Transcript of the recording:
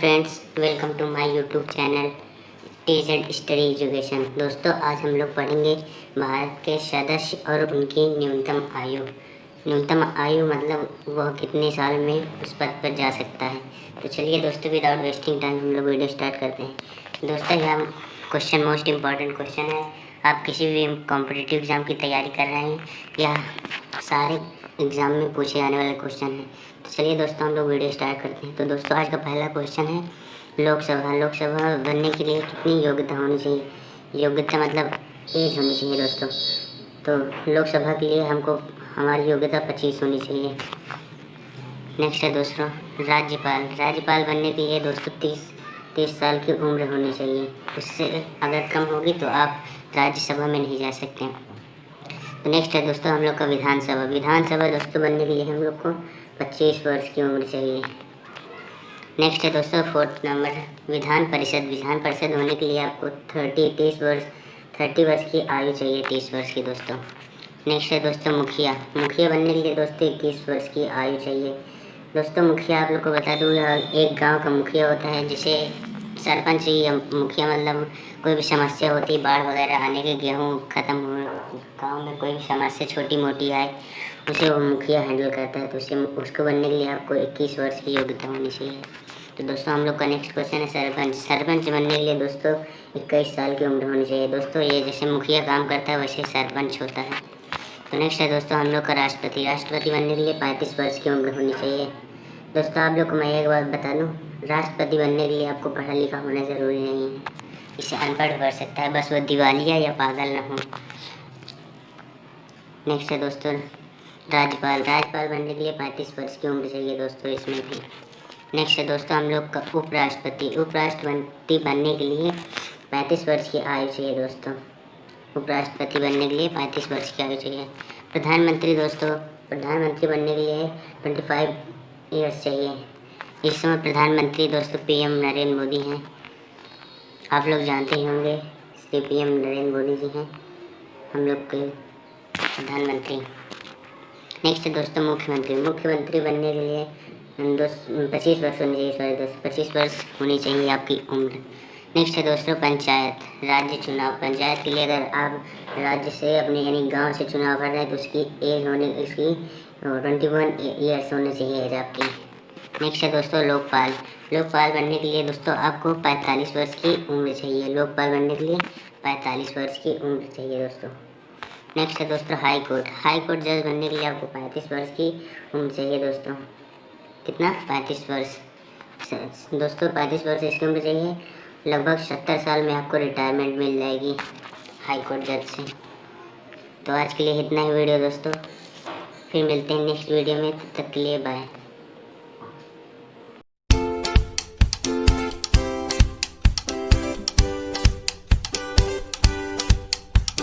Friends welcome to my YouTube channel TZ study education दोस्तों, आज हम लोग पढ़ेंगे भारत के सदस्य और उनकी न्यूनतम आयु। न्यूनतम आयु मतलब वह कितने साल में उस पद पर जा सकता है। तो चलिए दोस्तों विदाउट वेस्टिंग टाइम हम लोग वीडियो स्टार्ट करते हैं। दोस्तों, यह क्वेश्चन मोस्ट इंपॉर्टेंट क्वेश्चन है। आप किसी भी कॉम्पिटिटिव एग्ज़ाम की तैयारी कर रहे हैं या सारे एग्ज़ाम में पूछे जाने वाले क्वेश्चन हैं तो चलिए दोस्तों हम लोग वीडियो स्टार्ट करते हैं। तो दोस्तों, आज का पहला क्वेश्चन है लोकसभा। लोकसभा बनने के लिए कितनी योग्यता होनी चाहिए? योग्यता मतलब एज होनी चाहिए दोस्तों। तो लोकसभा के लिए हमको, हमारी योग्यता पच्चीस होनी चाहिए। नेक्स्ट है दोस्तों, राज्यपाल। राज्यपाल बनने के लिए दोस्तों तीस तीस साल की उम्र होनी चाहिए। उससे अगर कम होगी तो आप राज्यसभा में नहीं जा सकते। तो नेक्स्ट है दोस्तों, हम लोग का विधानसभा। विधानसभा दोस्तों बनने के लिए हम लोग को पच्चीस वर्ष की उम्र चाहिए। नेक्स्ट है दोस्तों फोर्थ नंबर विधान परिषद। विधान परिषद होने के लिए आपको थर्टी तीस वर्ष थर्टी वर्ष की आयु चाहिए, तीस वर्ष की दोस्तों। नेक्स्ट है दोस्तों, मुखिया। मुखिया बनने के लिए दोस्तों इक्कीस वर्ष की आयु चाहिए। दोस्तों, मुखिया आप लोग को बता दूँ एक गाँव का मुखिया होता है जिसे सरपंच मुखिया मतलब कोई भी समस्या होती, बाढ़ वगैरह आने के गेहूँ ख़त्म गाँव में कोई भी समस्या छोटी मोटी आए, उसे वो मुखिया हैंडल करता है तो उसे, उसको बनने के लिए आपको इक्कीस वर्ष की योग्यता होनी चाहिए। तो दोस्तों, हम लोग का नेक्स्ट क्वेश्चन है सरपंच। सरपंच बनने के लिए दोस्तों, इक्कीस साल की उम्र होनी चाहिए। दोस्तों, ये जैसे मुखिया काम करता है, वैसे सरपंच होता है। तो नेक्स्ट है दोस्तों, हम लोग का राष्ट्रपति। राष्ट्रपति बनने के लिए पैंतीस वर्ष की उम्र होनी चाहिए। दोस्तों आप लोग को मैं एक बात बता दूँ, राष्ट्रपति बनने के लिए आपको पढ़ा लिखा होना ज़रूरी नहीं है। इसे अनपढ़ कर सकता है, बस वो दिवालिया या पागल ना हो। नेक्स्ट है दोस्तों, राज्यपाल। राज्यपाल बनने के लिए पैंतीस वर्ष की उम्र चाहिए दोस्तों इसमें भी। नेक्स्ट है दोस्तों, हम लोग का उपराष्ट्रपति। उपराष्ट्रपति बनने के लिए पैंतीस वर्ष की आयु चाहिए दोस्तों। उपराष्ट्रपति बनने के लिए पैंतीस वर्ष की आयु चाहिए। प्रधानमंत्री दोस्तों, प्रधानमंत्री बनने के लिए ट्वेंटी फाइव ईयर्स चाहिए इस समय प्रधानमंत्री दोस्तों पीएम नरेंद्र मोदी हैं। आप लोग जानते ही होंगे श्री पीएम नरेंद्र मोदी जी हैं। हम लोग के प्रधानमंत्री। नेक्स्ट दोस्तों मुख्यमंत्री। मुख्यमंत्री बनने के लिए दोस्त, पच्चीस वर्ष होनी चाहिए सॉरी दोस्तों, पच्चीस वर्ष होनी चाहिए आपकी उम्र। नेक्स्ट है दोस्तों पंचायत, राज्य चुनाव। पंचायत के लिए अगर आप राज्य से अपने, यानी गाँव से चुनाव कर रहे हैं तो उसकी एज होने इसकी ट्वेंटी वन ईयर्स होनी चाहिए एज आपकी नेक्स्ट है दोस्तों लोकपाल। लोकपाल बनने के लिए दोस्तों आपको 45 वर्ष की उम्र चाहिए। लोकपाल बनने के लिए 45 वर्ष की उम्र चाहिए दोस्तों। नेक्स्ट है दोस्तों हाई कोर्ट हाई कोर्ट जज बनने के लिए आपको 35 वर्ष की उम्र चाहिए दोस्तों। कितना? 35 वर्ष। दोस्तों 35 वर्ष इसकी उम्र चाहिए। लगभग सत्तर साल में आपको रिटायरमेंट मिल जाएगी हाई कोर्ट जज से। तो आज के लिए इतना ही वीडियो दोस्तों। फिर मिलते हैं नेक्स्ट वीडियो में तब तक के लिए बाय